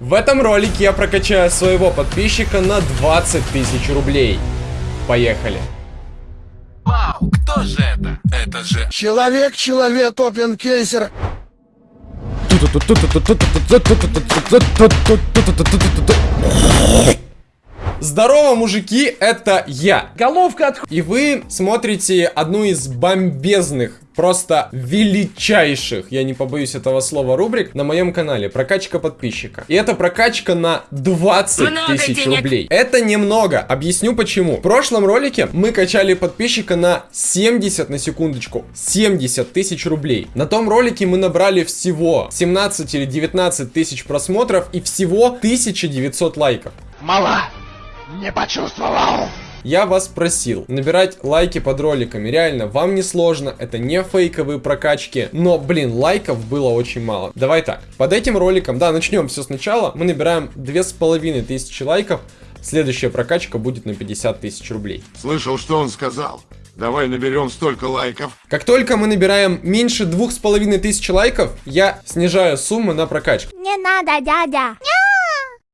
В этом ролике я прокачаю своего подписчика на 20 тысяч рублей. Поехали. Вау, кто же это? Это же... Человек, человек, опенкейсер. Здорово, мужики, это я. Головка от... И вы смотрите одну из бомбезных, просто величайших, я не побоюсь этого слова, рубрик на моем канале. Прокачка подписчика. И это прокачка на 20 тысяч рублей. Это немного. Объясню почему. В прошлом ролике мы качали подписчика на 70, на секундочку, 70 тысяч рублей. На том ролике мы набрали всего 17 или 19 тысяч просмотров и всего 1900 лайков. Мала. Не почувствовал. Я вас просил набирать лайки под роликами. Реально, вам не сложно, это не фейковые прокачки. Но, блин, лайков было очень мало. Давай так, под этим роликом, да, начнем все сначала. Мы набираем две с половиной тысячи лайков. Следующая прокачка будет на 50 тысяч рублей. Слышал, что он сказал. Давай наберем столько лайков. Как только мы набираем меньше двух с половиной тысяч лайков, я снижаю сумму на прокачку. Не надо, дядя.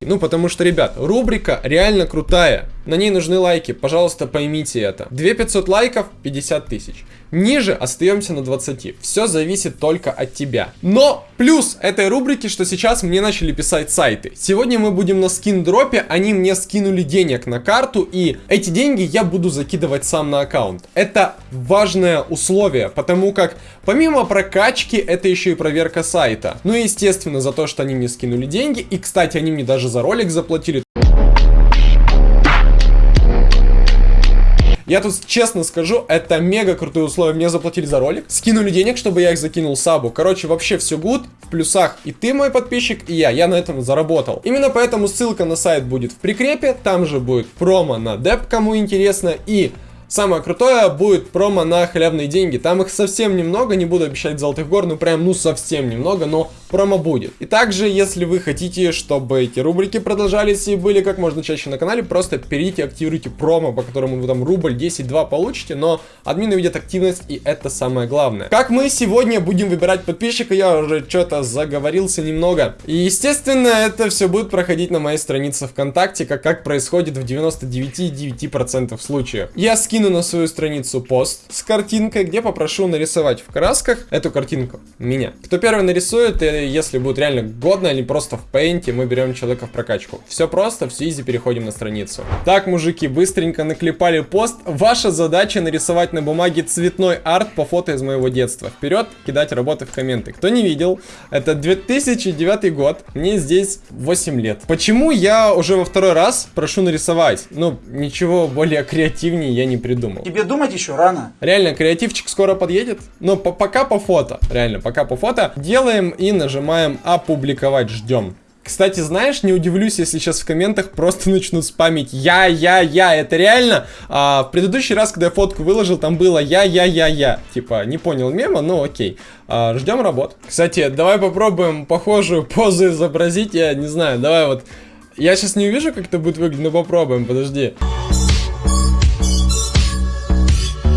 Ну, потому что, ребят, рубрика реально крутая. На ней нужны лайки, пожалуйста, поймите это. 2500 лайков, 50 тысяч. Ниже остаемся на 20. Все зависит только от тебя. Но плюс этой рубрики, что сейчас мне начали писать сайты. Сегодня мы будем на скин дропе, они мне скинули денег на карту, и эти деньги я буду закидывать сам на аккаунт. Это важное условие, потому как помимо прокачки, это еще и проверка сайта. Ну и естественно за то, что они мне скинули деньги, и кстати, они мне даже за ролик заплатили. Я тут честно скажу, это мега крутые условия. Мне заплатили за ролик, скинули денег, чтобы я их закинул сабу. Короче, вообще все гуд, в плюсах и ты мой подписчик, и я. Я на этом заработал. Именно поэтому ссылка на сайт будет в прикрепе, там же будет промо на деп, кому интересно, и Самое крутое будет промо на халявные деньги. Там их совсем немного, не буду обещать золотых гор, ну прям ну совсем немного, но промо будет. И также, если вы хотите, чтобы эти рубрики продолжались и были как можно чаще на канале, просто перейдите, активируйте промо, по которому вы там рубль 10-2 получите, но админы видят активность, и это самое главное. Как мы сегодня будем выбирать подписчика, я уже что-то заговорился немного. И, естественно, это все будет проходить на моей странице ВКонтакте, как, как происходит в 99,9% случаев. Я скину скину на свою страницу пост с картинкой, где попрошу нарисовать в красках эту картинку. Меня. Кто первый нарисует, и если будет реально годно или просто в пейнте, мы берем человека в прокачку. Все просто, все изи, переходим на страницу. Так, мужики, быстренько наклепали пост. Ваша задача нарисовать на бумаге цветной арт по фото из моего детства. Вперед, кидать работы в комменты. Кто не видел, это 2009 год, мне здесь 8 лет. Почему я уже во второй раз прошу нарисовать? Ну, ничего более креативнее я не придумал. Тебе думать еще рано. Реально, креативчик скоро подъедет. Но по пока по фото. Реально, пока по фото. Делаем и нажимаем опубликовать. Ждем. Кстати, знаешь, не удивлюсь, если сейчас в комментах просто начнут спамить я, я, я. Это реально. А, в предыдущий раз, когда я фотку выложил, там было я, я, я, я. Типа, не понял мема, но окей. А, ждем работ. Кстати, давай попробуем похожую позу изобразить. Я не знаю, давай вот. Я сейчас не увижу, как это будет выглядеть, но попробуем, подожди.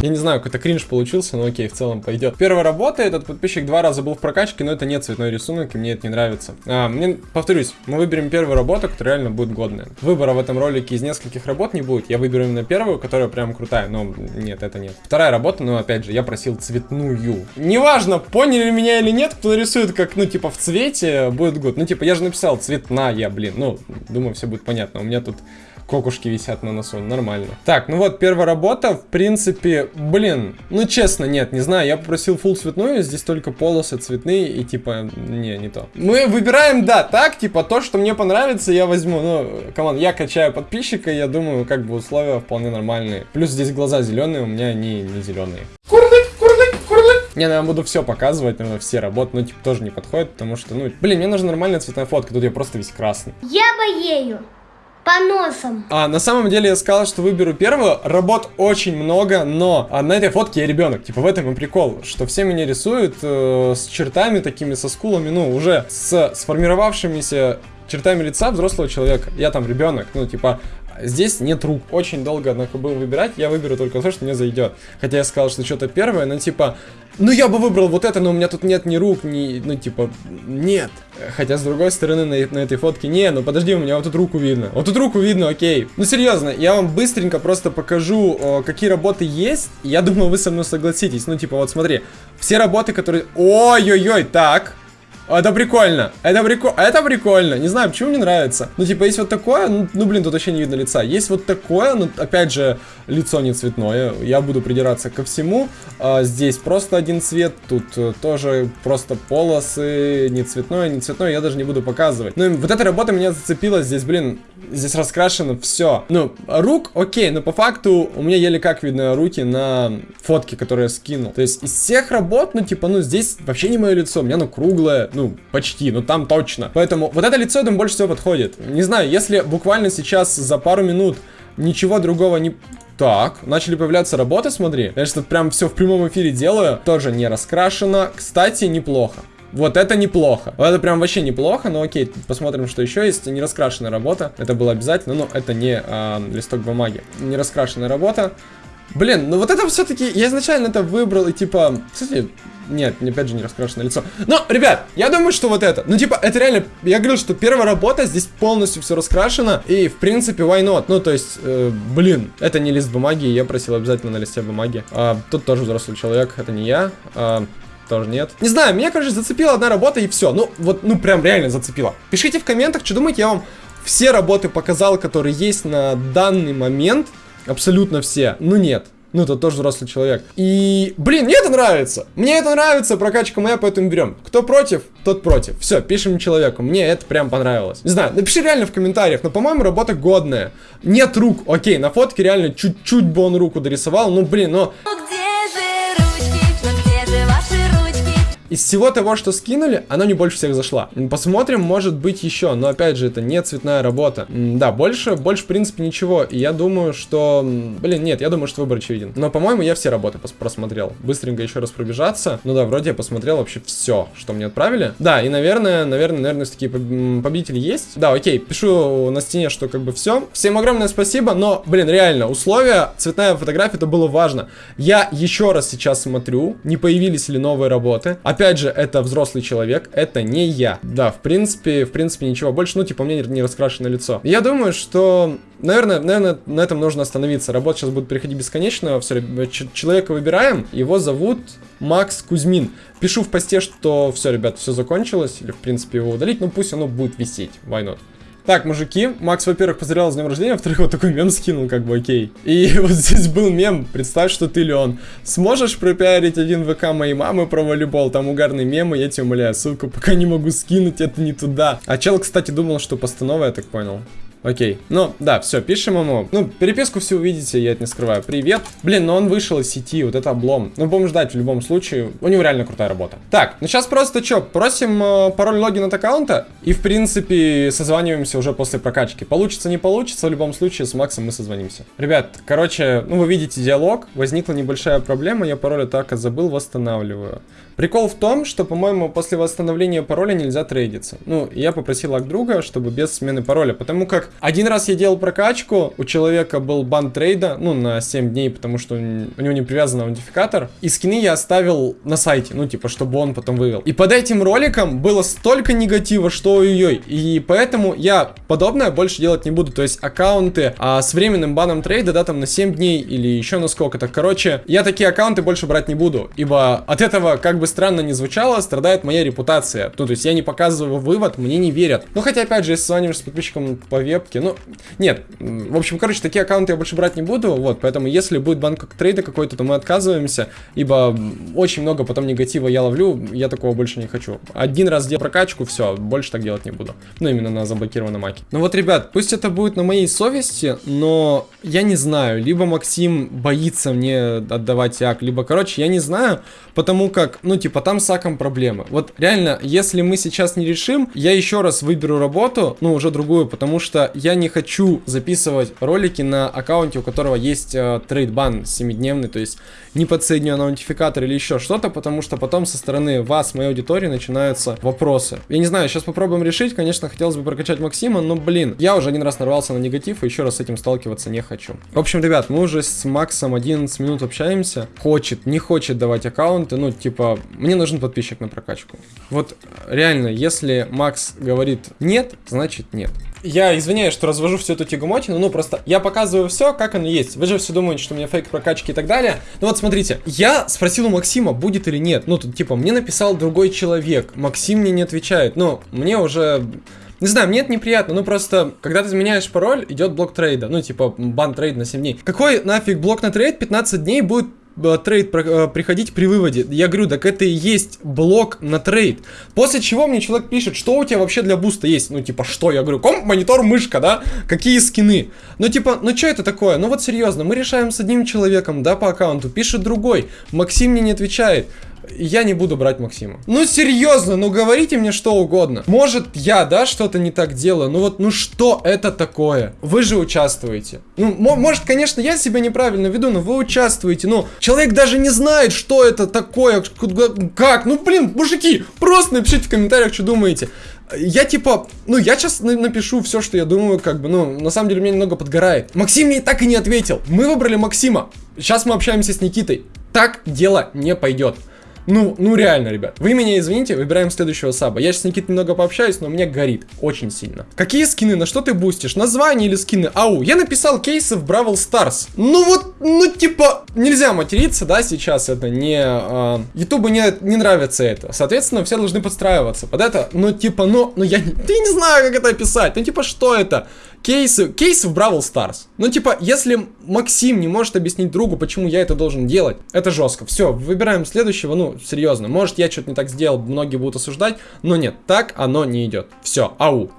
Я не знаю, какой-то кринж получился, но окей, в целом пойдет. Первая работа, этот подписчик два раза был в прокачке, но это не цветной рисунок, и мне это не нравится. А, мне, повторюсь, мы выберем первую работу, которая реально будет годная. Выбора в этом ролике из нескольких работ не будет. Я выберу именно первую, которая прям крутая, но нет, это нет. Вторая работа, но опять же, я просил цветную. Неважно, поняли меня или нет, кто нарисует как, ну, типа, в цвете, будет год. Ну, типа, я же написал цветная, блин. Ну, думаю, все будет понятно. У меня тут кокушки висят на носу, нормально. Так, ну вот, первая работа, в принципе, блин, ну честно, нет, не знаю, я попросил full цветную, здесь только полосы цветные и типа, не, не то. Мы выбираем, да, так, типа, то, что мне понравится, я возьму, ну, команд, я качаю подписчика, я думаю, как бы условия вполне нормальные. Плюс здесь глаза зеленые, у меня они не зеленые. Курлык, курлык, курлык. Не, ну я буду все показывать, наверное, все работы, но типа тоже не подходит, потому что, ну, блин, мне нужна нормальная цветная фотка, тут я просто весь красный. Я боею. По носам. А, на самом деле я сказал, что выберу первую. Работ очень много, но а, на этой фотке я ребенок. Типа в этом и прикол, что все меня рисуют э, с чертами такими, со скулами, ну, уже с сформировавшимися чертами лица взрослого человека. Я там ребенок, ну, типа, Здесь нет рук. Очень долго, однако, был выбирать. Я выберу только то, что мне зайдет. Хотя я сказал, что что-то первое, но типа... Ну, я бы выбрал вот это, но у меня тут нет ни рук, ни... Ну, типа, нет. Хотя, с другой стороны, на, на этой фотке... Не, ну подожди, у меня вот тут руку видно. Вот тут руку видно, окей. Ну, серьезно, я вам быстренько просто покажу, о, какие работы есть. Я думаю, вы со мной согласитесь. Ну, типа, вот смотри. Все работы, которые... Ой-ой-ой, так... Это прикольно. Это прикольно. Это прикольно. Не знаю, почему мне нравится. Ну, типа, есть вот такое, ну, ну, блин, тут вообще не видно лица. Есть вот такое, ну, опять же, лицо не цветное. Я буду придираться ко всему. А, здесь просто один цвет, тут э, тоже просто полосы, не цветное, не цветное, я даже не буду показывать. Ну, вот эта работа меня зацепила. Здесь, блин, здесь раскрашено все. Ну, рук, окей, но по факту у меня еле как видно руки на фотке, которые я скинул. То есть из всех работ, ну, типа, ну, здесь вообще не мое лицо. У меня, ну, круглое, ну, почти, ну там точно. Поэтому вот это лицо, я думаю, больше всего подходит. Не знаю, если буквально сейчас за пару минут ничего другого не... Так, начали появляться работы, смотри. Я что прям все в прямом эфире делаю. Тоже не раскрашено. Кстати, неплохо. Вот это неплохо. Вот это прям вообще неплохо, но окей, посмотрим, что еще есть. Не раскрашенная работа. Это было обязательно, но это не а, листок бумаги. Не раскрашенная работа. Блин, ну вот это все-таки, я изначально это выбрал, и типа, кстати, нет, опять же не раскрашенное лицо. Но, ребят, я думаю, что вот это. Ну, типа, это реально... Я говорил, что первая работа, здесь полностью все раскрашено. И, в принципе, why not? Ну, то есть, э, блин, это не лист бумаги. Я просил обязательно на листе бумаги. А, тут тоже взрослый человек, это не я. А, тоже нет. Не знаю, меня, короче, зацепила одна работа и все. Ну, вот, ну, прям реально зацепила. Пишите в комментах, что думаете, я вам все работы показал, которые есть на данный момент. Абсолютно все. Ну, нет. Ну, это тоже взрослый человек. И, блин, мне это нравится. Мне это нравится, прокачка моя, поэтому берем. Кто против, тот против. Все, пишем человеку. Мне это прям понравилось. Не знаю, напиши реально в комментариях, но, по-моему, работа годная. Нет рук, окей, на фотке реально чуть-чуть бы он руку дорисовал. Ну, блин, но... Из всего того, что скинули, оно не больше всех зашла. Посмотрим, может быть еще, но опять же, это не цветная работа. Да, больше, больше в принципе ничего. И я думаю, что... Блин, нет, я думаю, что выбор очевиден. Но, по-моему, я все работы просмотрел. Быстренько еще раз пробежаться. Ну да, вроде я посмотрел вообще все, что мне отправили. Да, и, наверное, наверное, наверное, такие победители есть. Да, окей, пишу на стене, что как бы все. Всем огромное спасибо, но, блин, реально, условия, цветная фотография, это было важно. Я еще раз сейчас смотрю, не появились ли новые работы. Же, это взрослый человек, это не я. Да, в принципе, в принципе, ничего больше, ну, типа, у меня не раскрашенное лицо. Я думаю, что, наверное, наверное, на этом нужно остановиться. Работа сейчас будет переходить бесконечно. Все, человека выбираем, его зовут Макс Кузьмин. Пишу в посте, что все, ребят, все закончилось, или, в принципе, его удалить, но пусть оно будет висеть. Why not? Так, мужики, Макс, во-первых, поздравлял с днем рождения, во-вторых, вот такой мем скинул, как бы, окей. И вот здесь был мем, представь, что ты Леон. Сможешь пропиарить один ВК моей мамы про волейбол? Там угарный мем, я тебя умоляю, ссылку пока не могу скинуть, это не туда. А чел, кстати, думал, что постанова, я так понял. Окей. Ну, да, все, пишем ему. Ну, переписку все увидите, я это не скрываю. Привет. Блин, но он вышел из сети, вот это облом. Ну, будем ждать в любом случае. У него реально крутая работа. Так, ну сейчас просто что, просим э, пароль логин от аккаунта. И, в принципе, созваниваемся уже после прокачки. Получится, не получится, в любом случае с Максом мы созвонимся. Ребят, короче, ну вы видите диалог. Возникла небольшая проблема, я пароль атака забыл, восстанавливаю. Прикол в том, что, по-моему, после восстановления пароля нельзя трейдиться. Ну, я попросил ак друга, чтобы без смены пароля, потому как один раз я делал прокачку, у человека был бан трейда, ну, на 7 дней, потому что у него не привязан аутентификатор, и скины я оставил на сайте, ну, типа, чтобы он потом вывел. И под этим роликом было столько негатива, что ой-ой, и поэтому я подобное больше делать не буду, то есть аккаунты а, с временным баном трейда, да, там на 7 дней или еще на сколько-то, короче, я такие аккаунты больше брать не буду, ибо от этого как бы странно не звучало, страдает моя репутация. Ну, то есть я не показываю вывод, мне не верят. Ну, хотя, опять же, если созваниваешь с подписчиком по вебке, ну, нет. В общем, короче, такие аккаунты я больше брать не буду, вот, поэтому если будет банк трейда какой-то, то мы отказываемся, ибо очень много потом негатива я ловлю, я такого больше не хочу. Один раз сделал прокачку, все, больше так делать не буду. Ну, именно на заблокированном маке. Ну вот, ребят, пусть это будет на моей совести, но я не знаю, либо Максим боится мне отдавать ак, либо, короче, я не знаю, потому как, ну, типа, там с аком проблемы. Вот реально, если мы сейчас не решим, я еще раз выберу работу, ну, уже другую, потому что я не хочу записывать ролики на аккаунте, у которого есть э, трейдбан 7-дневный, то есть не подсоединен аутентификатор или еще что-то, потому что потом со стороны вас, моей аудитории, начинаются вопросы. Я не знаю, сейчас попробуем решить, конечно, хотелось бы прокачать Максима, но, блин, я уже один раз нарвался на негатив и еще раз с этим сталкиваться не хочу. В общем, ребят, мы уже с Максом 11 минут общаемся. Хочет, не хочет давать аккаунты, ну, типа, мне нужен подписчик на прокачку. Вот реально, если Макс говорит нет, значит нет. Я извиняюсь, что развожу всю эту тягомотину, ну просто я показываю все, как оно есть. Вы же все думаете, что у меня фейк прокачки и так далее. Ну вот смотрите, я спросил у Максима, будет или нет. Ну тут типа, мне написал другой человек, Максим мне не отвечает. Ну, мне уже... Не знаю, мне это неприятно, ну просто, когда ты изменяешь пароль, идет блок trade а, ну типа бан trade на 7 дней. Какой нафиг блок на trade 15 дней будет trade э, приходить при выводе. Я говорю, так это и есть блок на trade. После чего мне человек пишет, что у тебя вообще для буста есть. Ну, типа, что? Я говорю, комп, монитор, мышка, да? Какие скины? Ну, типа, ну что это такое? Ну, вот серьезно, мы решаем с одним человеком, да, по аккаунту, пишет другой. Максим мне не отвечает я не буду брать Максима. Ну серьезно, ну говорите мне что угодно. Может я, да, что-то не так делаю, ну вот, ну что это такое? Вы же участвуете. Ну, может, конечно, я себя неправильно веду, но вы участвуете. Ну, человек даже не знает, что это такое, как. Ну, блин, мужики, просто напишите в комментариях, что думаете. Я типа, ну я сейчас напишу все, что я думаю, как бы, ну, на самом деле меня немного подгорает. Максим мне так и не ответил. Мы выбрали Максима. Сейчас мы общаемся с Никитой. Так дело не пойдет. Ну, ну реально, ребят. Вы меня извините, выбираем следующего саба. Я сейчас с Никитой немного пообщаюсь, но мне горит очень сильно. Какие скины? На что ты бустишь? Название или скины? Ау, я написал кейсы в Бравл Старс. Ну вот, ну типа, нельзя материться, да, сейчас это не... А, Ютубу не, не нравится это. Соответственно, все должны подстраиваться под это. Ну типа, ну, ну я, я не знаю, как это описать. Ну типа, что это? Кейсы, кейсы в Brawl Stars. Ну, типа, если Максим не может объяснить другу, почему я это должен делать, это жестко. Все, выбираем следующего, ну, серьезно. Может, я что-то не так сделал, многие будут осуждать, но нет, так оно не идет. Все, ау.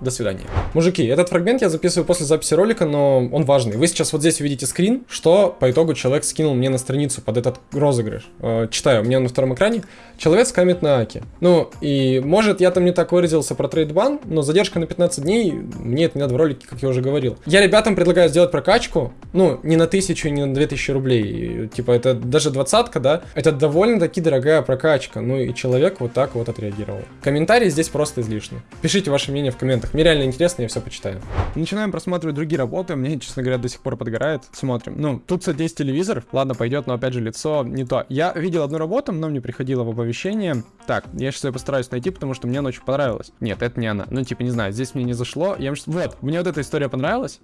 До свидания. Мужики, этот фрагмент я записываю после записи ролика, но он важный. Вы сейчас вот здесь увидите скрин, что по итогу человек скинул мне на страницу под этот розыгрыш. Э, читаю, у меня на втором экране. Человек скамит на акки. Ну, и может я там не так выразился про trade ban, но задержка на 15 дней, мне это не надо в ролике, как я уже говорил. Я ребятам предлагаю сделать прокачку, ну, не на 1000, не на 2000 рублей. Типа, это даже двадцатка, да? Это довольно-таки дорогая прокачка. Ну, и человек вот так вот отреагировал. Комментарии здесь просто излишни. Пишите ваше мнение в комментах комментах. Мне реально интересно, я все почитаю. Начинаем просматривать другие работы. Мне, честно говоря, до сих пор подгорает. Смотрим. Ну, тут, кстати, есть телевизор. Ладно, пойдет, но опять же лицо не то. Я видел одну работу, но мне приходило в оповещение. Так, я сейчас ее постараюсь найти, потому что мне она очень понравилась. Нет, это не она. Ну, типа, не знаю, здесь мне не зашло. Я... Вот, мне вот эта история понравилась.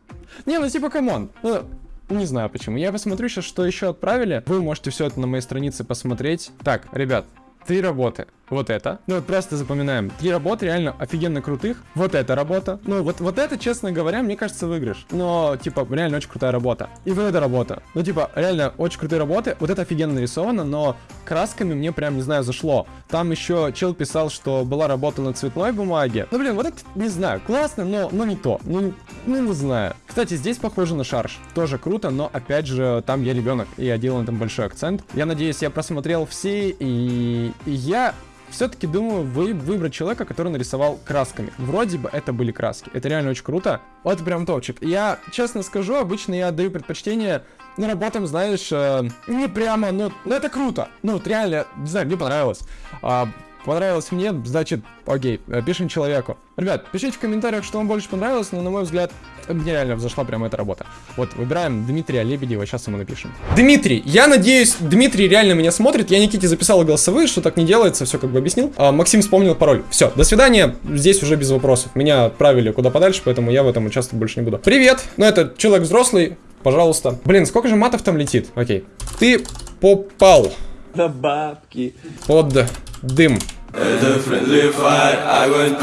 Не, ну, типа, come on. Ну, не знаю почему. Я посмотрю сейчас, что еще отправили. Вы можете все это на моей странице посмотреть. Так, ребят, три работы вот это. Ну, вот просто запоминаем. Три работы реально офигенно крутых. Вот эта работа. Ну, вот, вот это, честно говоря, мне кажется, выигрыш. Но, типа, реально очень крутая работа. И вот эта работа. Ну, типа, реально очень крутые работы. Вот это офигенно нарисовано, но красками мне прям, не знаю, зашло. Там еще чел писал, что была работа на цветной бумаге. Ну, блин, вот это, не знаю, классно, но, но не то. Ну, ну, не знаю. Кстати, здесь похоже на шарш. Тоже круто, но, опять же, там я ребенок, и я делал на этом большой акцент. Я надеюсь, я просмотрел все, и, и я все-таки думаю вы выбрать человека, который нарисовал красками. Вроде бы это были краски. Это реально очень круто. Вот прям топчик. Я, честно скажу, обычно я отдаю предпочтение ну, работам, знаешь, э, не прямо, но, но это круто. Ну, вот реально, не знаю, мне понравилось. А, понравилось мне, значит, окей, пишем человеку. Ребят, пишите в комментариях, что вам больше понравилось, но на мой взгляд, мне реально взошла прямо эта работа. Вот, выбираем Дмитрия Лебедева, сейчас ему напишем. Дмитрий, я надеюсь, Дмитрий реально меня смотрит, я Никите записал голосовые, что так не делается, все как бы объяснил. А, Максим вспомнил пароль. Все, до свидания, здесь уже без вопросов. Меня отправили куда подальше, поэтому я в этом участвовать больше не буду. Привет, ну это человек взрослый, пожалуйста. Блин, сколько же матов там летит? Окей. Ты попал. На бабки. Под дым.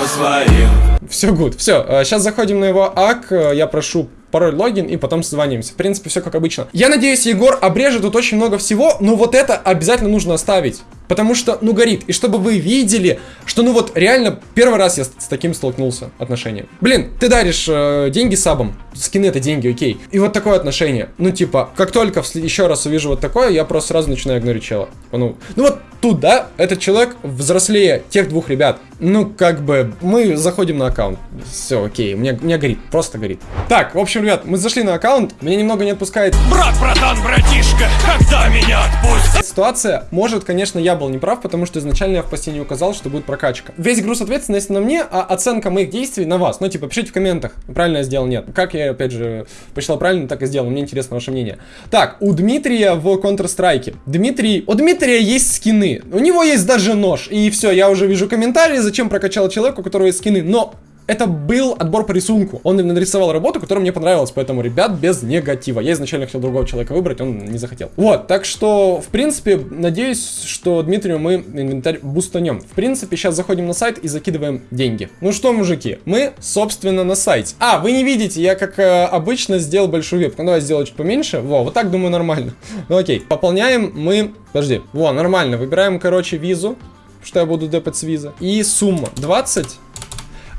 Своим. Все good, все. Сейчас заходим на его ак, я прошу пароль, логин и потом созвонимся. В принципе, все как обычно. Я надеюсь, Егор обрежет тут очень много всего, но вот это обязательно нужно оставить. Потому что, ну, горит. И чтобы вы видели, что, ну, вот, реально, первый раз я с, с таким столкнулся отношением. Блин, ты даришь э, деньги сабам. Скины это деньги, окей. И вот такое отношение. Ну, типа, как только еще раз увижу вот такое, я просто сразу начинаю игнорить чела. Ну, ну вот, тут, да, этот человек взрослее тех двух ребят. Ну, как бы, мы заходим на аккаунт. Все, окей, мне, мне горит, просто горит. Так, в общем, ребят, мы зашли на аккаунт, меня немного не отпускает Брат, братан, братишка, когда меня отпустят? ситуация. Может, конечно, я был неправ, потому что изначально я в посте не указал, что будет прокачка. Весь груз ответственности на мне, а оценка моих действий на вас. Ну, типа, пишите в комментах, правильно я сделал, нет. Как я, опять же, посчитал правильно, так и сделал. Мне интересно ваше мнение. Так, у Дмитрия в Counter-Strike. Дмитрий... У Дмитрия есть скины. У него есть даже нож. И все, я уже вижу комментарии, зачем прокачал человека, у которого есть скины. Но это был отбор по рисунку. Он нарисовал работу, которая мне понравилась, поэтому, ребят, без негатива. Я изначально хотел другого человека выбрать, он не захотел. Вот, так что, в принципе, надеюсь, что Дмитрию мы инвентарь бустанем. В принципе, сейчас заходим на сайт и закидываем деньги. Ну что, мужики, мы, собственно, на сайте. А, вы не видите, я, как э, обычно, сделал большую вебку. Ну, давай сделаю чуть поменьше. Во, вот так, думаю, нормально. Ну, окей, пополняем мы... Подожди, во, нормально. Выбираем, короче, визу, что я буду депать с виза. И сумма 20...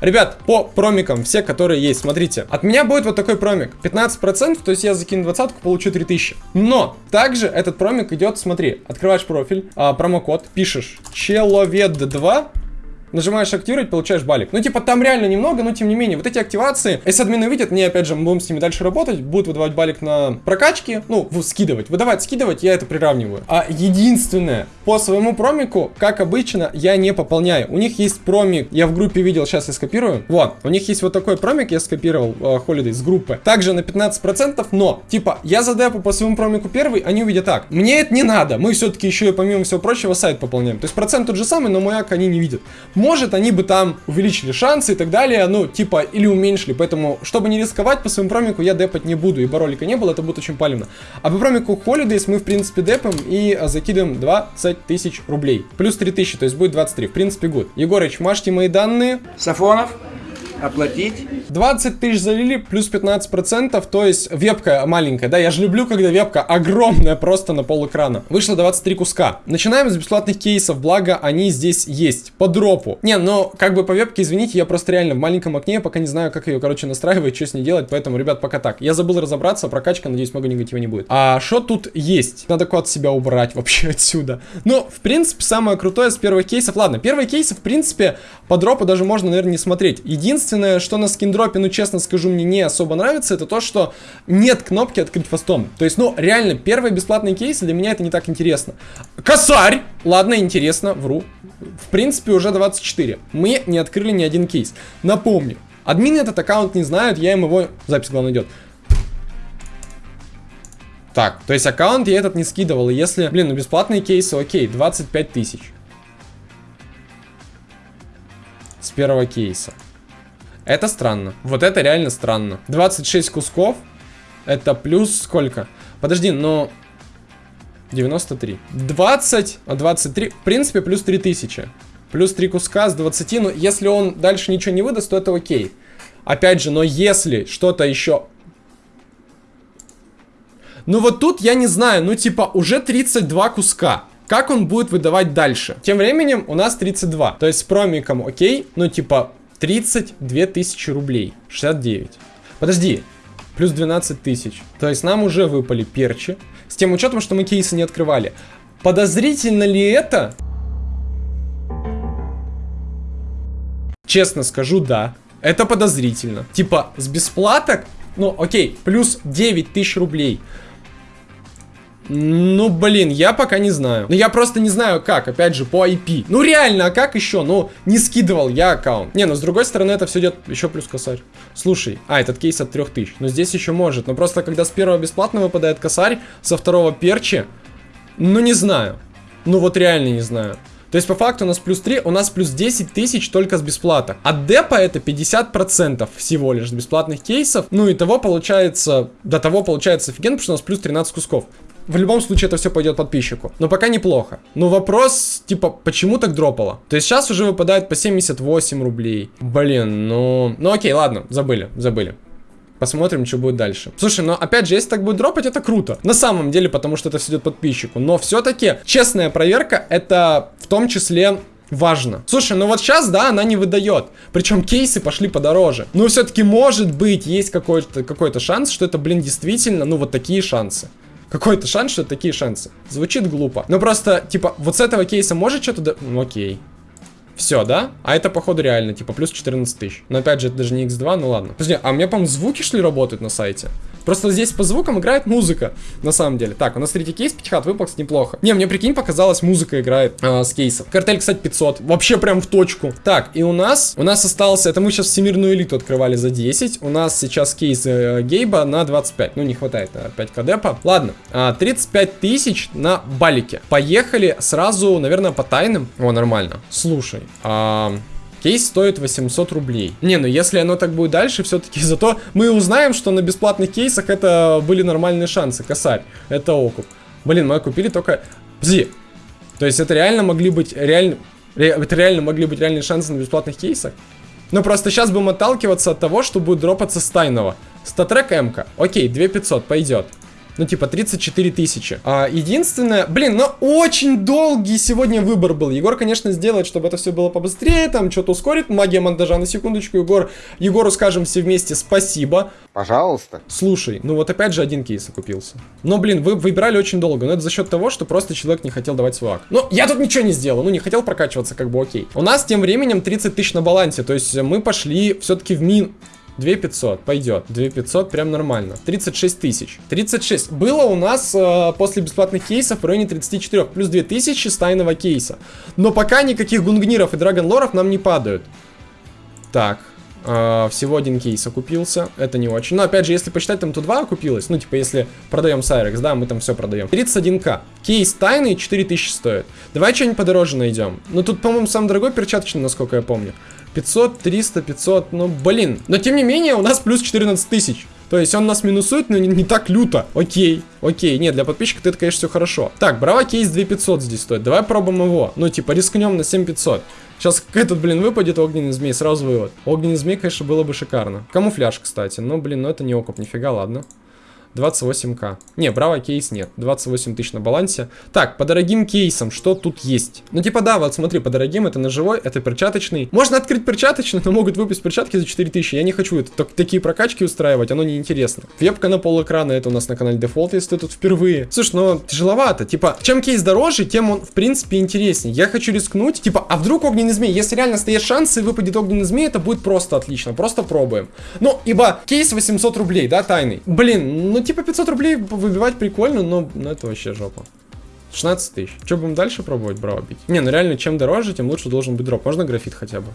Ребят, по промикам, все, которые есть, смотрите. От меня будет вот такой промик. 15%, то есть я закину двадцатку, получу 3000. Но, также этот промик идет, смотри, открываешь профиль, а, промокод, пишешь человед2, Нажимаешь активировать, получаешь балик. Ну, типа, там реально немного, но тем не менее, вот эти активации, если админы видят, мне, опять же, мы будем с ними дальше работать, будут выдавать балик на прокачки, ну, скидывать. Выдавать, скидывать, я это приравниваю. А единственное, по своему промику, как обычно, я не пополняю. У них есть промик, я в группе видел, сейчас я скопирую. Вот, у них есть вот такой промик, я скопировал, э, Holiday с группы. Также на 15%, но, типа, я задепу по своему промику первый, они увидят так. Мне это не надо, мы все-таки еще и помимо всего прочего сайт пополняем. То есть процент тот же самый, но маяк они не видят. Может, они бы там увеличили шансы и так далее, ну, типа, или уменьшили. Поэтому, чтобы не рисковать, по своему промику я депать не буду, ибо ролика не было, это будет очень палевно. А по промику Holidays мы, в принципе, депаем и а, закидываем 20 тысяч рублей. Плюс 3 тысячи, то есть будет 23. В принципе, гуд. Егорыч, машьте мои данные. Сафонов, оплатить. 20 тысяч залили, плюс 15%, то есть вебка маленькая, да, я же люблю, когда вебка огромная, просто на пол экрана. Вышло 23 куска. Начинаем с бесплатных кейсов, благо они здесь есть, по дропу. Не, ну, как бы по вебке, извините, я просто реально в маленьком окне, я пока не знаю, как ее, короче, настраивать, что с ней делать, поэтому, ребят, пока так. Я забыл разобраться, прокачка, надеюсь, много негатива не будет. А что тут есть? Надо код себя убрать вообще отсюда. Ну, в принципе, самое крутое с первых кейсов, ладно, первые кейсы, в принципе, по дропу даже можно, наверное, не смотреть. Единственное, что на скиндропе, ну, честно скажу, мне не особо нравится, это то, что нет кнопки открыть фастом. То есть, ну, реально, первые бесплатные кейсы для меня это не так интересно. Косарь! Ладно, интересно, вру. В принципе, уже 24. Мы не открыли ни один кейс. Напомню, админы этот аккаунт не знают, я им его... Запись, главное, идет. Так, то есть аккаунт я этот не скидывал, если, блин, ну бесплатные кейсы, окей, 25 тысяч. С первого кейса. Это странно. Вот это реально странно. 26 кусков. Это плюс сколько? Подожди, но... 93. 20, а 23. В принципе, плюс 3000. Плюс 3 куска с 20. Но если он дальше ничего не выдаст, то это окей. Опять же, но если что-то еще... Ну вот тут я не знаю, ну типа уже 32 куска. Как он будет выдавать дальше? Тем временем у нас 32. То есть с промиком окей, ну типа 32 тысячи рублей. 69. Подожди, плюс 12 тысяч. То есть нам уже выпали перчи. С тем учетом, что мы кейсы не открывали. Подозрительно ли это? Честно скажу, да. Это подозрительно. Типа, с бесплаток? Ну, окей, плюс 9 тысяч рублей. Ну, блин, я пока не знаю. Ну, я просто не знаю, как, опять же, по IP. Ну, реально, а как еще? Ну, не скидывал я аккаунт. Не, ну, с другой стороны, это все идет еще плюс косарь. Слушай, а, этот кейс от 3000. Но здесь еще может. Но просто, когда с первого бесплатно выпадает косарь, со второго перчи, ну, не знаю. Ну, вот реально не знаю. То есть, по факту у нас плюс 3, у нас плюс 10 тысяч только с бесплата. От депа это 50% всего лишь бесплатных кейсов. Ну, и того получается, до того получается офигенно, потому что у нас плюс 13 кусков. В любом случае это все пойдет подписчику. Но пока неплохо. Но вопрос, типа, почему так дропало? То есть сейчас уже выпадает по 78 рублей. Блин, ну... Ну окей, ладно, забыли, забыли. Посмотрим, что будет дальше. Слушай, но опять же, если так будет дропать, это круто. На самом деле, потому что это все идет подписчику. Но все-таки честная проверка, это в том числе важно. Слушай, ну вот сейчас, да, она не выдает. Причем кейсы пошли подороже. Но все-таки может быть, есть какой-то какой шанс, что это, блин, действительно, ну вот такие шансы. Какой-то шанс, что такие шансы. Звучит глупо. Но просто, типа, вот с этого кейса может что-то... да- Ну, окей. Все, да? А это, походу, реально, типа, плюс 14 тысяч. Но, опять же, это даже не x2, ну ладно. Подожди, а у меня, по-моему, звуки, что ли, работают на сайте? Просто здесь по звукам играет музыка, на самом деле. Так, у нас третий кейс, пятихат кстати, неплохо. Не, мне, прикинь, показалось, музыка играет а, с кейсов. Картель, кстати, 500. Вообще прям в точку. Так, и у нас, у нас остался, это мы сейчас всемирную элиту открывали за 10. У нас сейчас кейс э, Гейба на 25. Ну, не хватает на 5 кдпа. Ладно, а, 35 тысяч на балике. Поехали сразу, наверное, по тайным. О, нормально. Слушай, а... Кейс стоит 800 рублей. Не, ну если оно так будет дальше, все-таки зато мы узнаем, что на бесплатных кейсах это были нормальные шансы. Косарь, это окуп. Блин, мы купили только... Подожди. То есть это реально могли быть реально... ре- Это реально могли быть реальные шансы на бесплатных кейсах? Ну просто сейчас будем отталкиваться от того, что будет дропаться с тайного. Статрек М-ка. Окей, 2500, пойдет. Ну, типа, 34 тысячи. А, единственное... Блин, ну, очень долгий сегодня выбор был. Егор, конечно, сделает, чтобы это все было побыстрее, там, что-то ускорит. Магия монтажа, на секундочку, Егор. Егору скажем все вместе спасибо. Пожалуйста. Слушай, ну вот опять же один кейс окупился. Но, блин, вы выбирали очень долго. Но это за счет того, что просто человек не хотел давать свой ак. Ну, я тут ничего не сделал. Ну, не хотел прокачиваться, как бы окей. У нас тем временем 30 тысяч на балансе. То есть мы пошли все-таки в мин... 2500, пойдет. 2500 прям нормально. 36 тысяч. 36. Было у нас э, после бесплатных кейсов в районе 34. Плюс 2000 с тайного кейса. Но пока никаких гунгниров и драгонлоров нам не падают. Так. Э, всего один кейс окупился. Это не очень. Но опять же, если посчитать, там тут 2 окупилось. Ну, типа, если продаем Сайрекс, да, мы там все продаем. 31к. Кейс тайный 4000 стоит. Давай что-нибудь подороже найдем. Ну, тут, по-моему, самый дорогой перчаточный, насколько я помню. 500, 300, 500, ну, блин. Но, тем не менее, у нас плюс 14 тысяч. То есть он нас минусует, но не, не так люто. Окей, окей. Нет, для подписчика это, конечно, все хорошо. Так, Bravo кейс 2500 здесь стоит. Давай пробуем его. Ну, типа, рискнем на 7500. Сейчас этот, блин, выпадет огненный змей, сразу вывод. Огненный змей, конечно, было бы шикарно. Камуфляж, кстати. Но, блин, ну это не окуп, нифига, ладно. 28к. Не, Bravo кейс нет. 28 тысяч на балансе. Так, по дорогим кейсам, что тут есть? Ну, типа, да, вот смотри, по дорогим, это ножевой, это перчаточный. Можно открыть перчаточный, но могут выпустить перчатки за 4000. Я не хочу это, так- такие прокачки устраивать, оно неинтересно. Вебка на пол экрана, это у нас на канале дефолт, если ты тут впервые. Слушай, ну, тяжеловато. Типа, чем кейс дороже, тем он, в принципе, интереснее. Я хочу рискнуть. Типа, а вдруг огненный змей? Если реально стоят шансы, и выпадет огненный змей, это будет просто отлично. Просто пробуем. Ну, ибо кейс 800 рублей, да, тайный. Блин, ну, типа, 500 рублей выбивать прикольно, но ну, это вообще жопа. 16 тысяч. Что, будем дальше пробовать браво бить? Не, ну реально, чем дороже, тем лучше должен быть дроп. Можно графит хотя бы?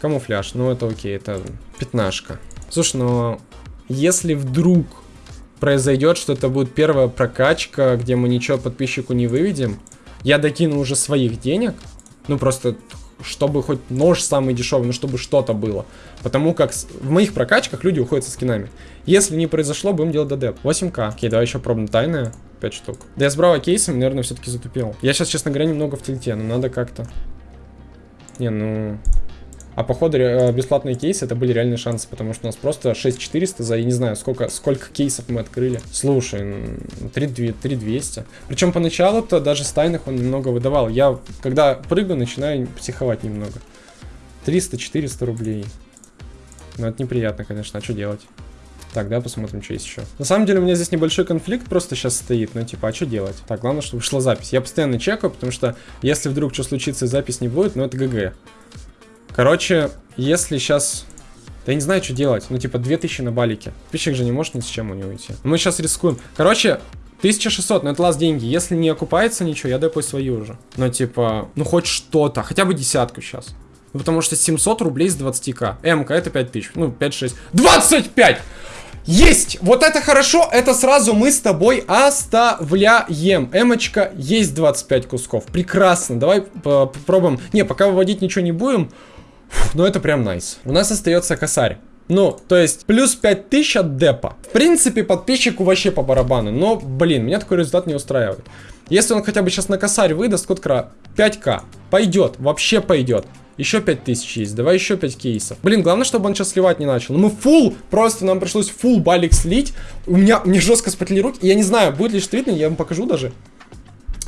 Камуфляж, ну это окей, это пятнашка. Слушай, ну, если вдруг произойдет, что это будет первая прокачка, где мы ничего подписчику не выведем, я докину уже своих денег, ну просто чтобы хоть нож самый дешевый, ну чтобы что-то было. Потому как в моих прокачках люди уходят со скинами. Если не произошло, будем делать додеп. 8к. Окей, давай еще пробуем тайное. 5 штук. Да я с браво наверное, все-таки затупил. Я сейчас, честно говоря, немного в тильте, но надо как-то... Не, ну... А походу э, бесплатные кейсы это были реальные шансы, потому что у нас просто 6400 за, я не знаю, сколько, сколько кейсов мы открыли. Слушай, м, 3200. 3200. Причем поначалу-то даже с тайных он немного выдавал. Я, когда прыгаю, начинаю психовать немного. 300-400 рублей. Ну, это неприятно, конечно, а что делать? Так, да, посмотрим, что есть еще. На самом деле у меня здесь небольшой конфликт просто сейчас стоит, ну типа, а что делать? Так, главное, чтобы шла запись. Я постоянно чекаю, потому что если вдруг что случится и запись не будет, ну это ГГ. Короче, если сейчас... Да я не знаю, что делать. Ну, типа, 2000 на балике. Пищик же не может ни с чем у него уйти. Мы сейчас рискуем. Короче, 1600, но это лаз деньги. Если не окупается ничего, я депаю свои уже. Ну, типа, ну хоть что-то. Хотя бы десятку сейчас. Ну, потому что 700 рублей с 20к. МК это 5000. Ну, 5-6. 25! Есть! Вот это хорошо, это сразу мы с тобой оставляем. Эмочка, есть 25 кусков. Прекрасно, давай по- попробуем. Не, пока выводить ничего не будем. Ну это прям найс. У нас остается косарь. Ну, то есть, плюс 5000 от депа. В принципе, подписчику вообще по барабану. Но, блин, меня такой результат не устраивает. Если он хотя бы сейчас на косарь выдаст, кра 5к. Пойдет, вообще пойдет. Еще 5000 есть, давай еще 5 кейсов. Блин, главное, чтобы он сейчас сливать не начал. Ну, мы фул, просто нам пришлось фул балик слить. У меня, мне жестко спотели руки. Я не знаю, будет ли штритный, я вам покажу даже.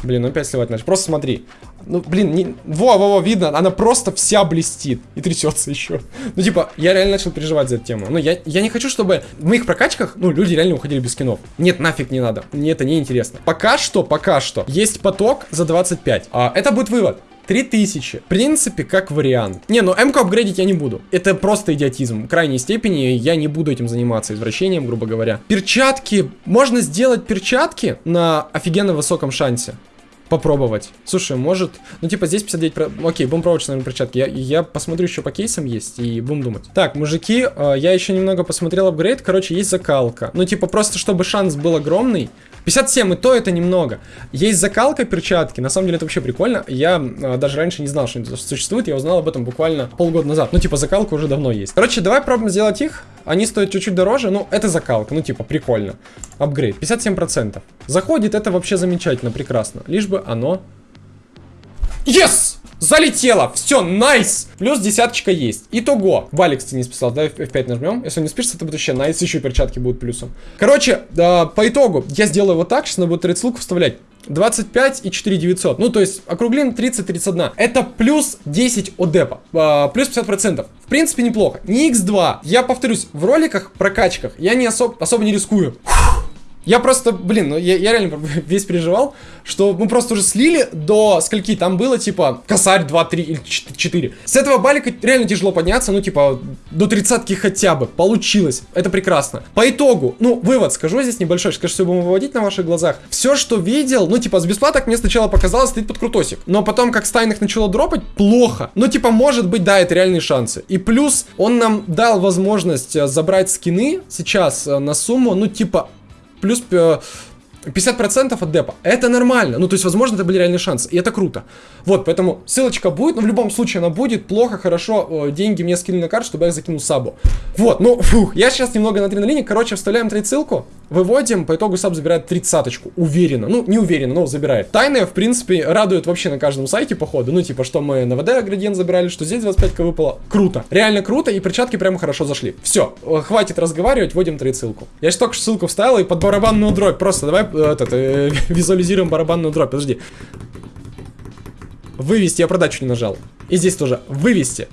Блин, ну опять сливать начал. Просто смотри. Ну, блин, не... во, во, во, видно, она просто вся блестит и трясется еще. Ну, типа, я реально начал переживать за эту тему. Ну, я, я не хочу, чтобы в моих прокачках, ну, люди реально уходили без скинов. Нет, нафиг не надо. Мне это не интересно. Пока что, пока что, есть поток за 25. А, это будет вывод. 3000. В принципе, как вариант. Не, ну М-ку апгрейдить я не буду. Это просто идиотизм. В крайней степени я не буду этим заниматься, извращением, грубо говоря. Перчатки. Можно сделать перчатки на офигенно высоком шансе попробовать. Слушай, может... Ну, типа, здесь 59... Про... Окей, будем пробовать, наверное, перчатки. Я, я посмотрю еще по кейсам есть и будем думать. Так, мужики, э, я еще немного посмотрел апгрейд. Короче, есть закалка. Ну, типа, просто чтобы шанс был огромный. 57 и то это немного. Есть закалка перчатки, на самом деле это вообще прикольно. Я э, даже раньше не знал, что это существует, я узнал об этом буквально полгода назад. Ну, типа, закалка уже давно есть. Короче, давай пробуем сделать их. Они стоят чуть-чуть дороже, ну, это закалка, ну, типа, прикольно. Апгрейд, 57%. Заходит, это вообще замечательно, прекрасно. Лишь бы оно... Yes! Залетело! Все, найс! Плюс десяточка есть. Итого. Валик, ты не списал, да, F5 нажмем. Если не спишется, это будет вообще найс, еще перчатки будут плюсом. Короче, э, по итогу, я сделаю вот так, сейчас надо будет ссылку вставлять. 25 и 4900. Ну, то есть, округлим 30-31. Это плюс 10 от депа. Э, плюс 50%. В принципе, неплохо. Не x2. Я повторюсь, в роликах, прокачках, я не особ особо не рискую. Я просто, блин, ну я, я реально весь переживал, что мы просто уже слили до скольки там было, типа, косарь 2, 3 или 4. С этого балика реально тяжело подняться, ну, типа, до тридцатки хотя бы. Получилось. Это прекрасно. По итогу, ну, вывод скажу здесь небольшой, скажу, все будем выводить на ваших глазах. Все, что видел, ну, типа, с бесплаток мне сначала показалось, стоит под крутосик. Но потом, как стайных начало дропать, плохо. Ну, типа, может быть, да, это реальные шансы. И плюс, он нам дал возможность э, забрать скины сейчас э, на сумму, ну, типа, плюс 50% от депа. Это нормально. Ну, то есть, возможно, это были реальные шансы. И это круто. Вот, поэтому ссылочка будет, но в любом случае она будет. Плохо, хорошо, деньги мне скинули на карту, чтобы я закинул сабу. Вот, ну, фух, я сейчас немного на адреналине. Короче, вставляем trade ссылку, выводим, по итогу саб забирает тридцаточку. Уверенно. Ну, не уверенно, но забирает. Тайная, в принципе, радует вообще на каждом сайте, походу. Ну, типа, что мы на ВД градиент забирали, что здесь 25к выпало. Круто. Реально круто, и перчатки прямо хорошо зашли. Все, хватит разговаривать, вводим trade ссылку. Я сейчас только что ссылку вставил, и под барабанную дробь. Просто давай э, этот, э, визуализируем барабанную дробь. Подожди. Вывести, я продачу не нажал. И здесь тоже. Вывести.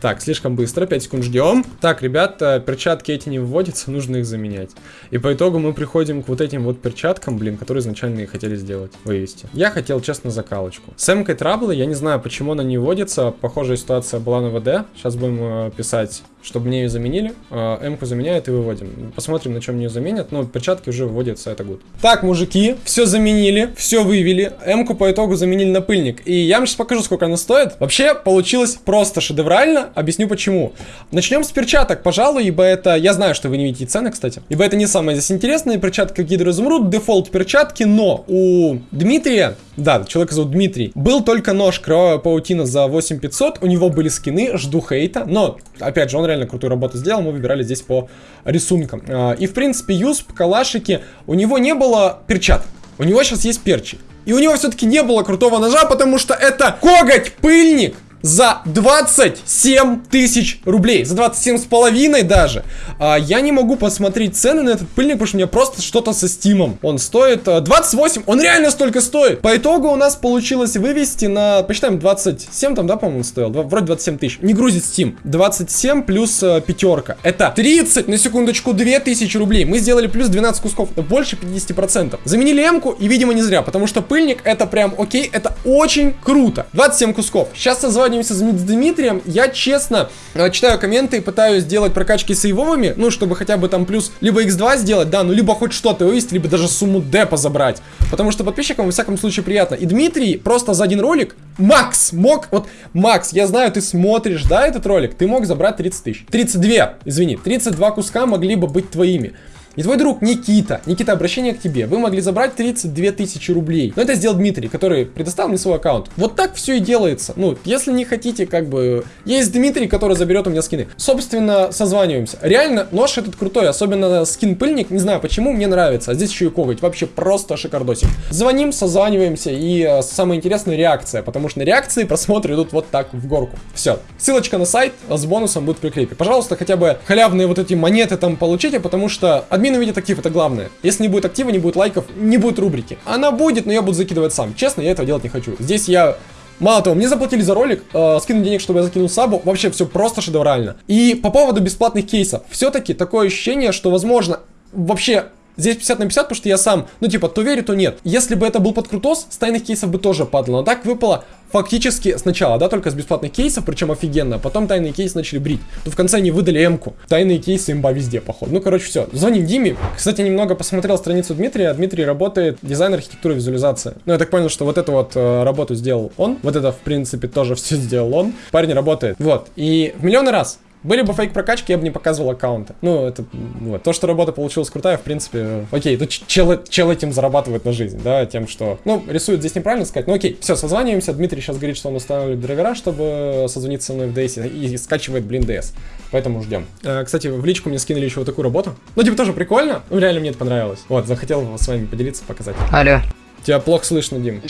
Так, слишком быстро, 5 секунд ждем. Так, ребята, перчатки эти не выводятся, нужно их заменять. И по итогу мы приходим к вот этим вот перчаткам, блин, которые изначально и хотели сделать, вывести. Я хотел, честно, закалочку. С эмкой траблы, я не знаю, почему она не вводится. Похожая ситуация была на ВД. Сейчас будем э, писать чтобы мне ее заменили. А, М-ку заменяют и выводим. Посмотрим, на чем ее заменят. Но перчатки уже выводятся, это гуд. Так, мужики, все заменили, все вывели. М-ку по итогу заменили на пыльник. И я вам сейчас покажу, сколько она стоит. Вообще, получилось просто шедеврально. Объясню почему. Начнем с перчаток, пожалуй, ибо это... Я знаю, что вы не видите цены, кстати. Ибо это не самое здесь интересное. Перчатка гидроизумруд, дефолт перчатки, но у Дмитрия да, человека зовут Дмитрий. Был только нож Кровавая паутина за 8500. У него были скины, жду хейта. Но, опять же, он реально крутую работу сделал. Мы выбирали здесь по рисункам. А, и, в принципе, Юсп, Калашики, у него не было перчаток. У него сейчас есть перчи. И у него все-таки не было крутого ножа, потому что это коготь-пыльник за 27 тысяч рублей. За 27 с половиной даже. А, я не могу посмотреть цены на этот пыльник, потому что у меня просто что-то со стимом. Он стоит а, 28. Он реально столько стоит. По итогу у нас получилось вывести на, посчитаем, 27 там, да, по-моему, стоил? Вроде 27 тысяч. Не грузит Steam. 27 плюс а, пятерка. Это 30, на секундочку, 2000 рублей. Мы сделали плюс 12 кусков. Это больше 50%. Заменили М-ку и, видимо, не зря, потому что пыльник это прям окей, это очень круто. 27 кусков. Сейчас назвать созваниваемся с Дмитрием, я честно э, читаю комменты и пытаюсь сделать прокачки сейвовыми, ну, чтобы хотя бы там плюс либо x2 сделать, да, ну, либо хоть что-то вывести, либо даже сумму депа забрать. Потому что подписчикам, во всяком случае, приятно. И Дмитрий просто за один ролик, Макс, мог, вот, Макс, я знаю, ты смотришь, да, этот ролик, ты мог забрать 30 тысяч. 32, извини, 32 куска могли бы быть твоими. И твой друг Никита, Никита, обращение к тебе, вы могли забрать 32 тысячи рублей. Но это сделал Дмитрий, который предоставил мне свой аккаунт. Вот так все и делается. Ну, если не хотите, как бы... Есть Дмитрий, который заберет у меня скины. Собственно, созваниваемся. Реально, нож этот крутой, особенно скин-пыльник, не знаю почему, мне нравится. А здесь еще и коготь, вообще просто шикардосик. Звоним, созваниваемся, и э, самое интересное реакция, потому что на реакции просмотры идут вот так в горку. Все. Ссылочка на сайт с бонусом будет в прикрепе. Пожалуйста, хотя бы халявные вот эти монеты там получите, потому что Админ увидит актив, это главное. Если не будет актива, не будет лайков, не будет рубрики. Она будет, но я буду закидывать сам. Честно, я этого делать не хочу. Здесь я Мало того, мне заплатили за ролик, э, скинули денег, чтобы я закинул сабу. Вообще все просто шедеврально. И по поводу бесплатных кейсов. Все-таки такое ощущение, что возможно вообще Здесь 50 на 50, потому что я сам, ну типа, то верю, то нет. Если бы это был подкрутос, с тайных кейсов бы тоже падало. Но так выпало фактически сначала, да, только с бесплатных кейсов, причем офигенно. Потом тайные кейсы начали брить. То в конце они выдали эмку. Тайные кейсы имба везде, походу. Ну, короче, все. Звоним Диме. Кстати, немного посмотрел страницу Дмитрия. Дмитрий работает дизайн, архитектура, визуализация. Ну, я так понял, что вот эту вот э, работу сделал он. Вот это, в принципе, тоже все сделал он. Парень работает. Вот. И в миллионы раз были бы фейк прокачки, я бы не показывал аккаунты. Ну, это, вот. То, что работа получилась крутая, в принципе, окей, то чел, чел этим зарабатывает на жизнь, да, тем, что, ну, рисует здесь неправильно сказать, ну, окей, все, созваниваемся, Дмитрий сейчас говорит, что он устанавливает драйвера, чтобы созвониться со мной в DS и, и скачивает, блин, DS. Поэтому ждем. Э, кстати, в личку мне скинули еще вот такую работу. Ну, типа, тоже прикольно. Ну, реально мне это понравилось. Вот, захотел с вами поделиться, показать. Алло. Тебя плохо слышно, Дим.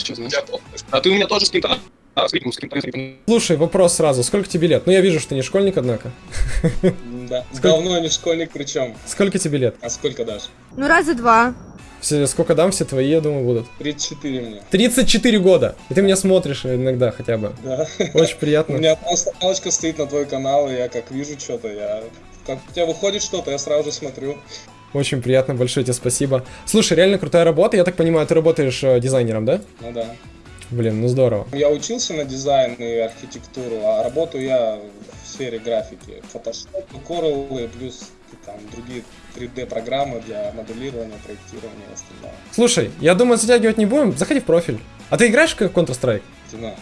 А ты у меня тоже с кем-то... А. Слушай, вопрос сразу. Сколько тебе лет? Ну, я вижу, что ты не школьник, однако. Да. Сколько- Давно не школьник причем. Сколько тебе лет? А сколько дашь? Ну, раза два. Все, сколько дам, все твои, я думаю, будут. 34 мне. 34 года. И ты меня смотришь иногда хотя бы. Да. Очень У приятно. меня просто галочка стоит на твой канал, и я как вижу что-то, я... Как у тебя выходит что-то, я сразу же смотрю. Очень приятно, большое тебе спасибо. Слушай, реально крутая работа. Я так понимаю, ты работаешь э, дизайнером, да? Ну да. Блин, ну здорово. Я учился на дизайн и архитектуру, а работаю я в сфере графики. Photoshop, Corel и плюс там другие 3D программы для моделирования, проектирования и остального. Слушай, я думаю, затягивать не будем. Заходи в профиль. А ты играешь в Counter-Strike? Стена.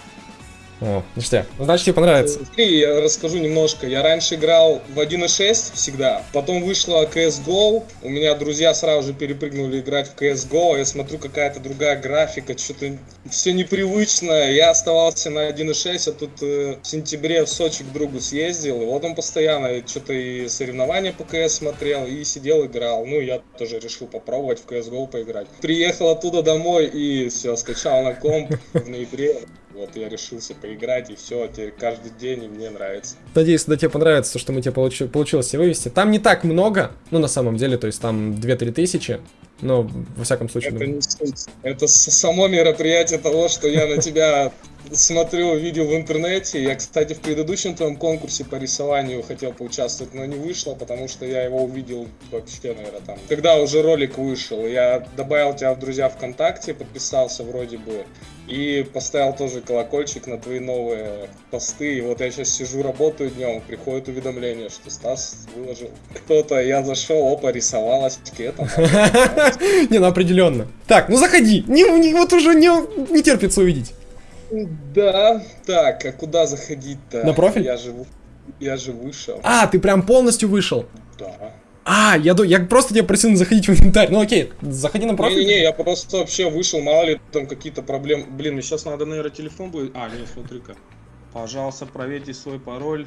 О, ништяк. Значит, тебе понравится. Смотри, я расскажу немножко. Я раньше играл в 1.6 всегда. Потом вышла CSGO. У меня друзья сразу же перепрыгнули играть в CSGO. Я смотрю, какая-то другая графика. Что-то все непривычно. Я оставался на 1.6, а тут э, в сентябре в Сочи к другу съездил. И вот он постоянно что-то и соревнования по CS смотрел, и сидел играл. Ну, я тоже решил попробовать в CSGO поиграть. Приехал оттуда домой и все, скачал на комп в ноябре. Вот я решился поиграть, и все, теперь каждый день, и мне нравится. Надеюсь, да тебе понравится то, что мы тебе получи- получилось вывести. Там не так много, ну, на самом деле, то есть там 2-3 тысячи. Но, во всяком случае, Это не суть. Это само мероприятие того, что я на тебя смотрю, видел в интернете. Я, кстати, в предыдущем твоем конкурсе по рисованию хотел поучаствовать, но не вышло, потому что я его увидел вообще, наверное, там. Когда уже ролик вышел, я добавил тебя в друзья ВКонтакте, подписался вроде бы, и поставил тоже колокольчик на твои новые посты. И вот я сейчас сижу, работаю днем, приходит уведомление, что Стас выложил кто-то. Я зашел, опа, рисовалась это. не, ну определенно. Так, ну заходи. Не, вот уже не, терпится увидеть. Да, так, а куда заходить-то? На профиль? Я же, я же вышел. А, ты прям полностью вышел. Да. А, я, я просто тебя просил заходить в инвентарь. Ну окей, заходи на профиль. Не-не-не, я просто вообще вышел, мало ли там какие-то проблемы. Блин, мне сейчас надо, наверное, телефон будет. А, нет, смотри-ка. Пожалуйста, проверьте свой пароль,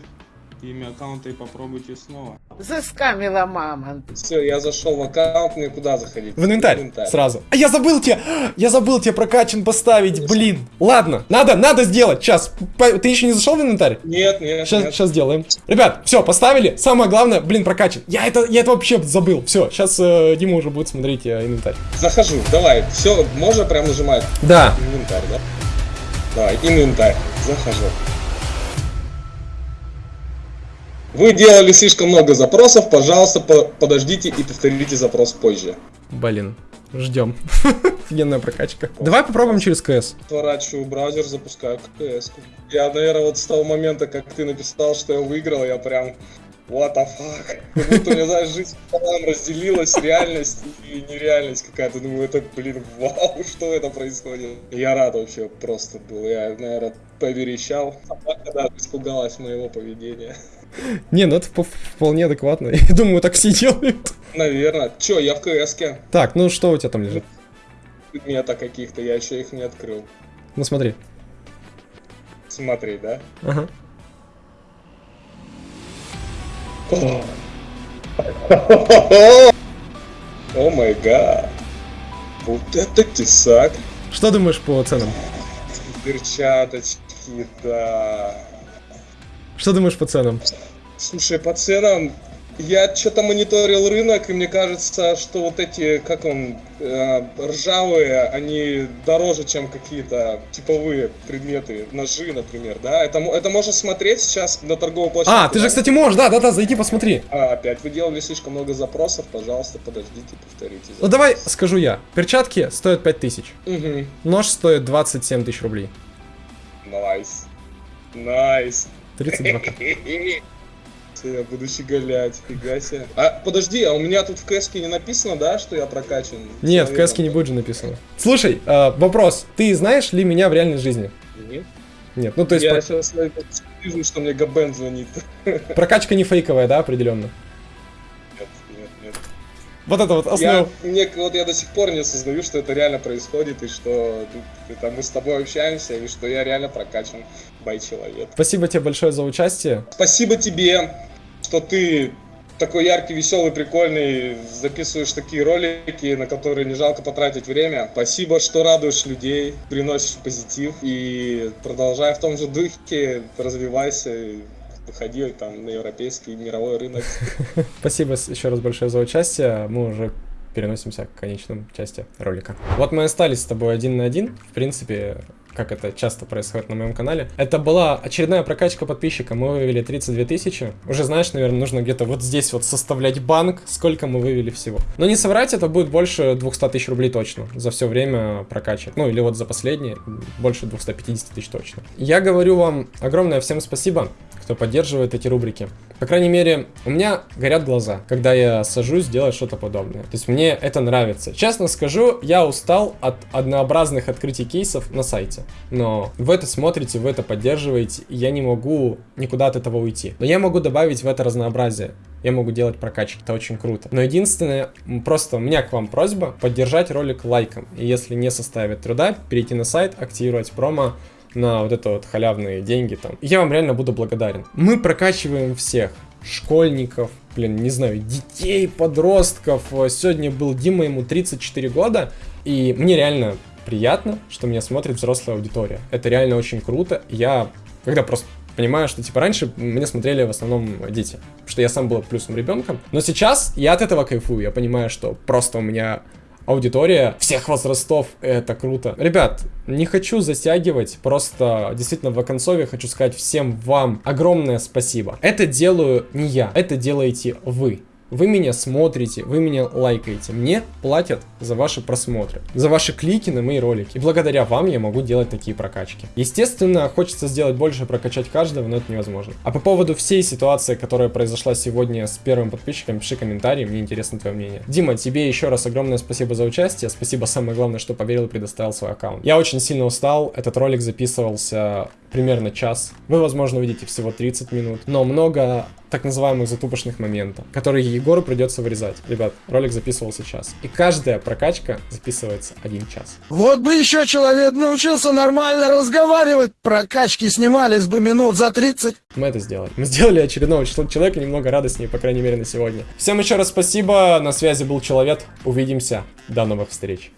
имя аккаунта и попробуйте снова. Заскамила мама. Все, я зашел в аккаунт, мне куда заходить? В инвентарь, сразу. А я забыл тебе, я забыл тебе прокачан поставить, блин. Ладно, надо, надо сделать, сейчас. Ты еще не зашел в инвентарь? Нет, нет, Сейчас, нет. сейчас сделаем. Ребят, все, поставили. Самое главное, блин, прокачан. Я это, я это вообще забыл. Все, сейчас Дима уже будет смотреть э, инвентарь. Захожу, давай. Все, можно прям нажимать Да. инвентарь, да? Давай, инвентарь. Захожу. Вы делали слишком много запросов, пожалуйста, по- подождите и повторите запрос позже. Блин, ждем. Офигенная прокачка. Давай попробуем через КС. Сворачиваю браузер, запускаю КС. Я, наверное, вот с того момента, как ты написал, что я выиграл, я прям... What the fuck? Как будто у меня, знаешь, жизнь пополам разделилась, реальность и нереальность какая-то. Думаю, это, блин, вау, что это происходит? Я рад вообще просто был. Я, наверное, поверещал. Сама когда испугалась моего поведения. Не, ну это вп- вполне адекватно. Я думаю, так все делают. Наверное. Чё, я в КС-ке. Так, ну что у тебя там лежит? Предмета каких-то, я еще их не открыл. Ну смотри. Смотри, да? Ага. О май гад. Вот это тесак. Что думаешь по ценам? Перчаточки, да. Что думаешь по ценам? Слушай, по ценам я что-то мониторил рынок, и мне кажется, что вот эти, как он, э, ржавые, они дороже, чем какие-то типовые предметы, ножи, например, да? Это, это можно смотреть сейчас на торговой площадке. А, ты да? же, кстати, можешь, да-да-да, зайди, посмотри. А, опять, вы делали слишком много запросов, пожалуйста, подождите, повторите. Запрос. Ну давай, скажу я, перчатки стоят 5000, угу. нож стоит 27 тысяч рублей. Nice, nice. nice. Nice. 32к. Я буду щеголять, фига себе. А, подожди, а у меня тут в кэске не написано, да, что я прокачан? Нет, в кэске не будет же написано. Слушай, э, вопрос, ты знаешь ли меня в реальной жизни? Нет. Нет, ну то есть... Я про... сейчас вижу, что мне Габен звонит. Прокачка не фейковая, да, определенно? Вот это вот Я, основа. мне, вот я до сих пор не осознаю, что это реально происходит, и что это мы с тобой общаемся, и что я реально прокачан бай-человек. Спасибо тебе большое за участие. Спасибо тебе, что ты такой яркий, веселый, прикольный, записываешь такие ролики, на которые не жалко потратить время. Спасибо, что радуешь людей, приносишь позитив и продолжай в том же духе, развивайся, выходи там на европейский мировой рынок. Спасибо еще раз большое за участие. Мы уже переносимся к конечной части ролика. Вот мы остались с тобой один на один. В принципе, как это часто происходит на моем канале. Это была очередная прокачка подписчика. Мы вывели 32 тысячи. Уже знаешь, наверное, нужно где-то вот здесь вот составлять банк, сколько мы вывели всего. Но не соврать, это будет больше 200 тысяч рублей точно за все время прокачек. Ну или вот за последние больше 250 тысяч точно. Я говорю вам огромное всем спасибо кто поддерживает эти рубрики. По крайней мере, у меня горят глаза, когда я сажусь делать что-то подобное. То есть мне это нравится. Честно скажу, я устал от однообразных открытий кейсов на сайте. Но вы это смотрите, вы это поддерживаете, и я не могу никуда от этого уйти. Но я могу добавить в это разнообразие. Я могу делать прокачки, это очень круто. Но единственное, просто у меня к вам просьба поддержать ролик лайком. И если не составит труда, перейти на сайт, активировать промо на вот это вот халявные деньги там. Я вам реально буду благодарен. Мы прокачиваем всех. Школьников, блин, не знаю, детей, подростков. Сегодня был Дима, ему 34 года. И мне реально приятно, что меня смотрит взрослая аудитория. Это реально очень круто. Я, когда просто понимаю, что типа раньше меня смотрели в основном дети, что я сам был плюсом ребенком. Но сейчас я от этого кайфую. Я понимаю, что просто у меня аудитория всех возрастов, это круто. Ребят, не хочу затягивать, просто действительно в оконцове хочу сказать всем вам огромное спасибо. Это делаю не я, это делаете вы. Вы меня смотрите, вы меня лайкаете. Мне платят за ваши просмотры, за ваши клики на мои ролики. И благодаря вам я могу делать такие прокачки. Естественно, хочется сделать больше, прокачать каждого, но это невозможно. А по поводу всей ситуации, которая произошла сегодня с первым подписчиком, пиши комментарий, мне интересно твое мнение. Дима, тебе еще раз огромное спасибо за участие. Спасибо, самое главное, что поверил и предоставил свой аккаунт. Я очень сильно устал. Этот ролик записывался примерно час. Вы, возможно, увидите всего 30 минут. Но много так называемых затупочных моментов, которые Егору придется вырезать. Ребят, ролик записывался час. И каждая прокачка записывается один час. Вот бы еще человек научился нормально разговаривать, прокачки снимались бы минут за 30. Мы это сделали. Мы сделали очередного числа- человека немного радостнее, по крайней мере, на сегодня. Всем еще раз спасибо. На связи был Человек. Увидимся. До новых встреч.